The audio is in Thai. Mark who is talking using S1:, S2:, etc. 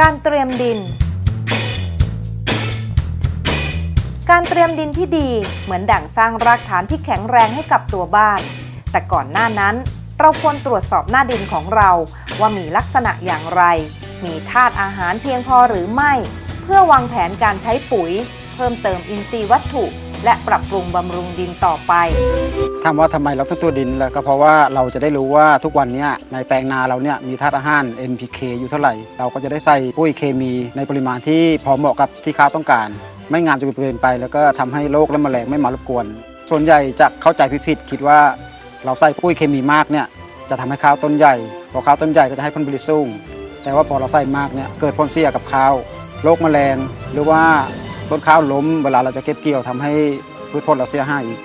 S1: การเตรียมดิน การเตรียมดินที่ดีเหมือนดั่งสร้างรากฐานที่แข็งแรงให้กับตัวบ้าน แต่ก่อนหน้านั้น เราควรตรวจสอบหน้าดินของเรา ว่ามีลักษณะอย่างไร มีธาตุอาหารเพียงพอหรือไม่ เพื่อวางแผนการใช้ปุ๋ย เพิ่มเติมอินทรีย์วัตถุ และปรับปรุงบำรุงดินต่อไป
S2: ถามว่าทำไมเราต้องตัวดินแล้วก็เพราะว่าเราจะได้รู้ว่าทุกวันนี้ในแปลงนาเราเนี่ยมีธาตุอาหาร NPK อยู่เท่าไหร่ เราก็จะได้ใส่ปุ๋ยเคมีในปริมาณที่พอเหมาะกับที่ข้าวต้องการ ไม่งามจนเกินไป แล้วก็ทำให้โรคและแมลงไม่มารบกวน ส่วนใหญ่จะเข้าใจผิดคิดว่าเราใส่ปุ๋ยเคมีมากเนี่ยจะทำให้ข้าวต้นใหญ่ พอข้าวต้นใหญ่ก็จะให้ผลผลิตสูง แต่ว่าพอเราใส่มากเนี่ยเกิดผลเสียกับข้าว โรคแมลง หรือว่า ต้นข้าวล้มเวลาเราจะเก็บเกี่ยวทำให้พืชผลเราเสียหายอีก